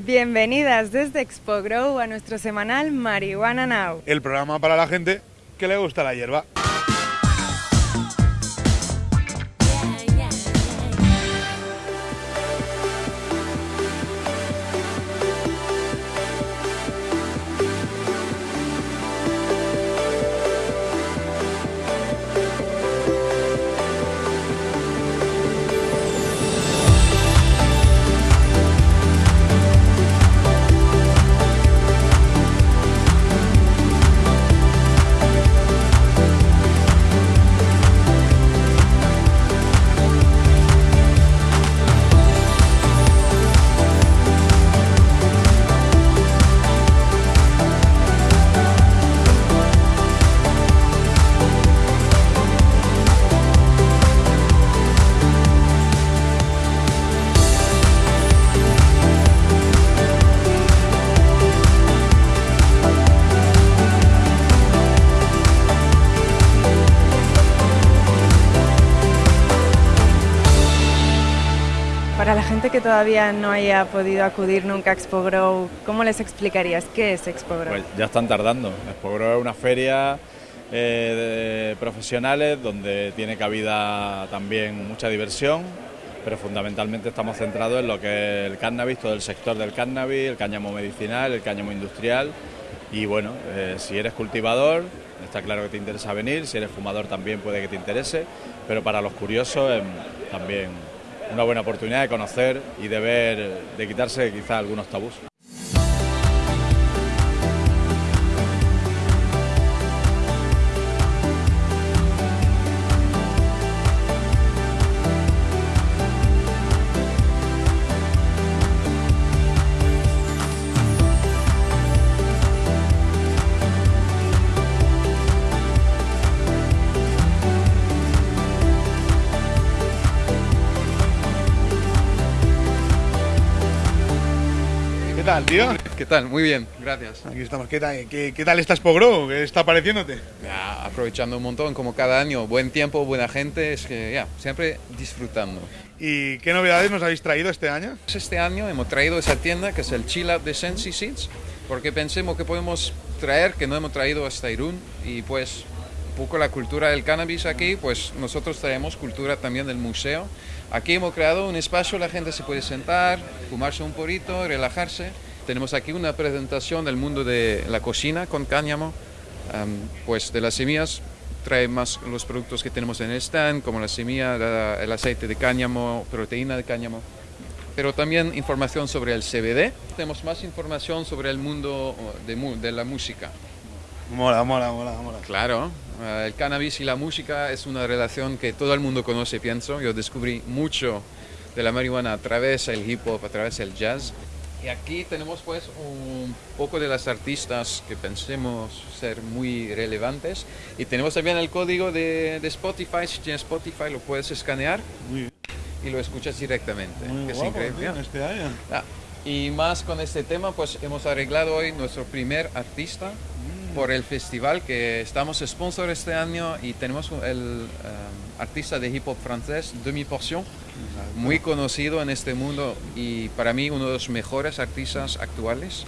Bienvenidas desde Expo Grow a nuestro semanal Marihuana Now. El programa para la gente que le gusta la hierba. Que todavía no haya podido acudir nunca a Expo ¿cómo les explicarías qué es Expo Grow? Pues ya están tardando. Expo Grow es una feria eh, de profesionales donde tiene cabida también mucha diversión, pero fundamentalmente estamos centrados en lo que es el cannabis, todo el sector del cannabis, el cáñamo medicinal, el cáñamo industrial. Y bueno, eh, si eres cultivador, está claro que te interesa venir, si eres fumador también puede que te interese, pero para los curiosos eh, también una buena oportunidad de conocer y de ver, de quitarse quizá algunos tabús. Tal, tío? ¿Qué tal? Muy bien, gracias. Aquí estamos. ¿Qué tal, qué, qué tal está Expo Grow? ¿Qué está pareciéndote? Ya, aprovechando un montón, como cada año, buen tiempo, buena gente, es que ya, siempre disfrutando. ¿Y qué novedades nos habéis traído este año? Este año hemos traído esa tienda que es el Chill Out de Sensi Seeds, porque pensemos que podemos traer, que no hemos traído hasta Irún, y pues un poco la cultura del cannabis aquí, pues nosotros traemos cultura también del museo. Aquí hemos creado un espacio, la gente se puede sentar, fumarse un porito, relajarse. Tenemos aquí una presentación del mundo de la cocina con cáñamo, Am, pues de las semillas trae más los productos que tenemos en el stand, como la semilla, la- el aceite de cáñamo, proteína de cáñamo, pero también información sobre el CBD. Tenemos más información sobre el mundo de, de la música. Mola, mola, mola, mola. Claro, eh, el cannabis y la música es una relación que todo el mundo conoce, pienso. Yo descubrí mucho de la marihuana a través del hip hop, a través del jazz. Y aquí tenemos pues un poco de las artistas que pensemos ser muy relevantes. Y tenemos también el código de, de Spotify. Si tienes Spotify lo puedes escanear y lo escuchas directamente. Muy que es guapo, increíble. este año. Ah, y más con este tema, pues hemos arreglado hoy nuestro primer artista por el festival que estamos sponsor este año y tenemos el eh, artista de hip hop francés, Demi Portion, muy conocido en este mundo y para mí uno de los mejores artistas actuales.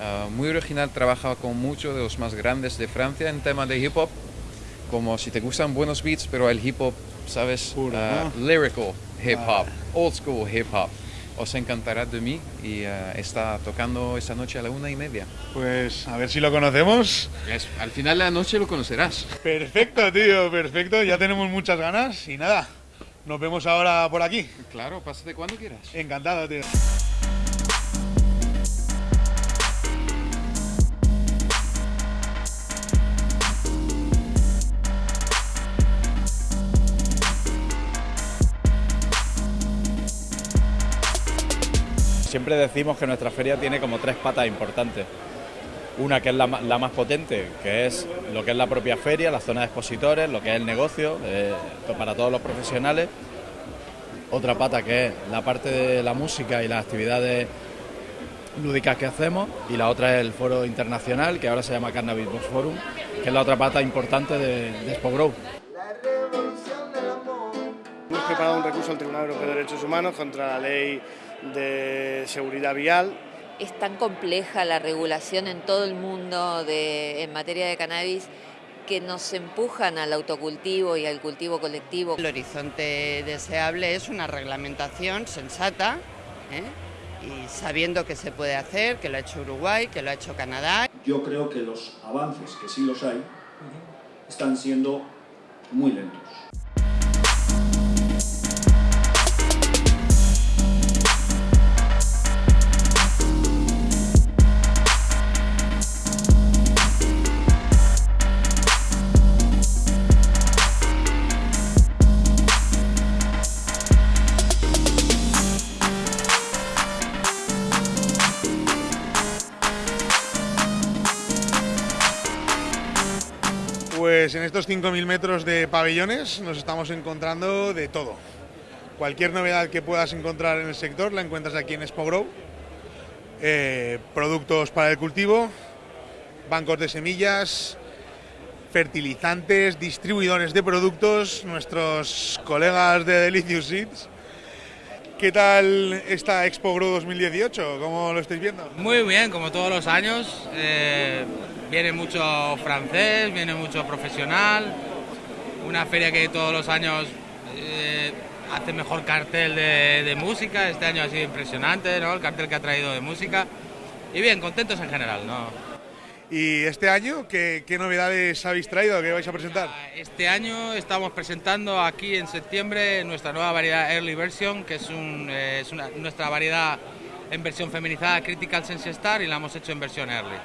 Ah, muy original, trabaja con muchos de los más grandes de Francia en tema de hip hop, como si te gustan buenos beats, pero el hip hop, ¿sabes? Puro, Ah, ¿no? lyrical hip hop, old school hip hop. Os encantará de mí y eh, está tocando esta noche a la una y media. Pues a ver si lo conocemos. Al final de la noche lo conocerás. Perfecto, tío, perfecto. Ya tenemos muchas ganas y nada. Nos vemos ahora por aquí. Claro, pásate cuando quieras. Encantado, tío. Siempre decimos que nuestra feria tiene como tres patas importantes. Una que es la, más potente, que es lo que es la propia feria, la zona de expositores, lo que es el negocio, eh, para todos los profesionales. Otra pata que es la parte de la música y las actividades lúdicas que hacemos. Y la otra es el foro internacional, que ahora se llama Cannabis Box Forum, que es la otra pata importante de, de Grow. Hemos preparado un recurso al Tribunal Europeo de Derechos Humanos contra la ley de seguridad vial es tan compleja la regulación en todo el mundo de, en materia de cannabis que nos empujan al autocultivo y al cultivo colectivo. El horizonte deseable es una reglamentación sensata ¿eh? y sabiendo que se puede hacer, que lo ha hecho Uruguay, que lo ha hecho Canadá. Yo creo que los avances, que sí los hay, están siendo muy lentos. Pues en estos 5.000 metros de pabellones nos estamos encontrando de todo. Cualquier novedad que puedas encontrar en el sector la encuentras aquí en Expo Grow. Eh, productos para el cultivo, bancos de semillas, fertilizantes, distribuidores de productos, nuestros colegas de Delicious Seeds. ¿Qué tal esta Expo Grow 2018? ¿Cómo lo estáis viendo? Muy bien, como todos los años. Eh, viene mucho francés, viene mucho profesional. Una feria que todos los años eh, hace mejor cartel de, música. Este año ha sido impresionante, ¿no? El cartel que ha traído de música. Y bien, contentos en general, ¿no? ¿Y este año qué, novedades habéis traído? ¿Qué vais a presentar? Este año estamos presentando aquí en septiembre nuestra nueva variedad Early Version, que es, eh, nuestra variedad en versión feminizada Critical Sense Star y la hemos hecho en versión Early,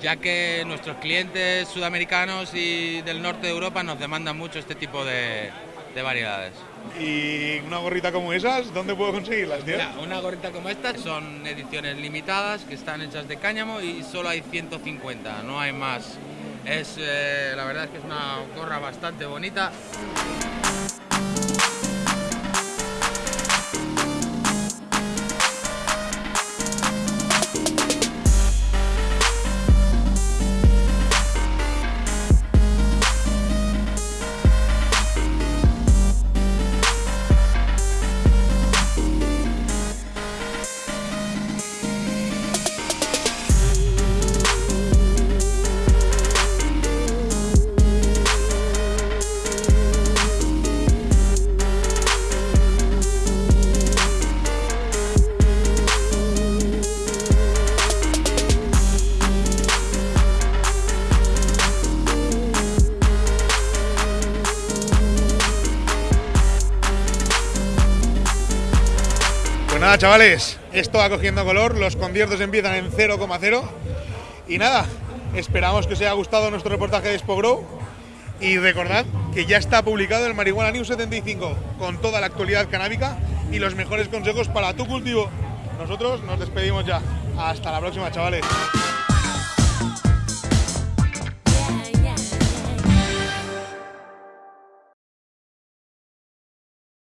ya que nuestros clientes sudamericanos y del norte de Europa nos demandan mucho este tipo de, de variedades. ¿Y una gorrita como esas, dónde puedo conseguirlas, tío? una gorrita como esta son ediciones limitadas que están hechas de cáñamo y solo hay 150, no hay más. Es, eh, la verdad es que es una gorra bastante bonita. Nada, chavales, esto va cogiendo color, los conciertos empiezan en 0,0 y nada, esperamos que os haya gustado nuestro reportaje de Expo y recordad que ya está publicado el Marihuana News 75 con toda la actualidad canábica y los mejores consejos para tu cultivo. Nosotros nos despedimos ya. Hasta la próxima, chavales.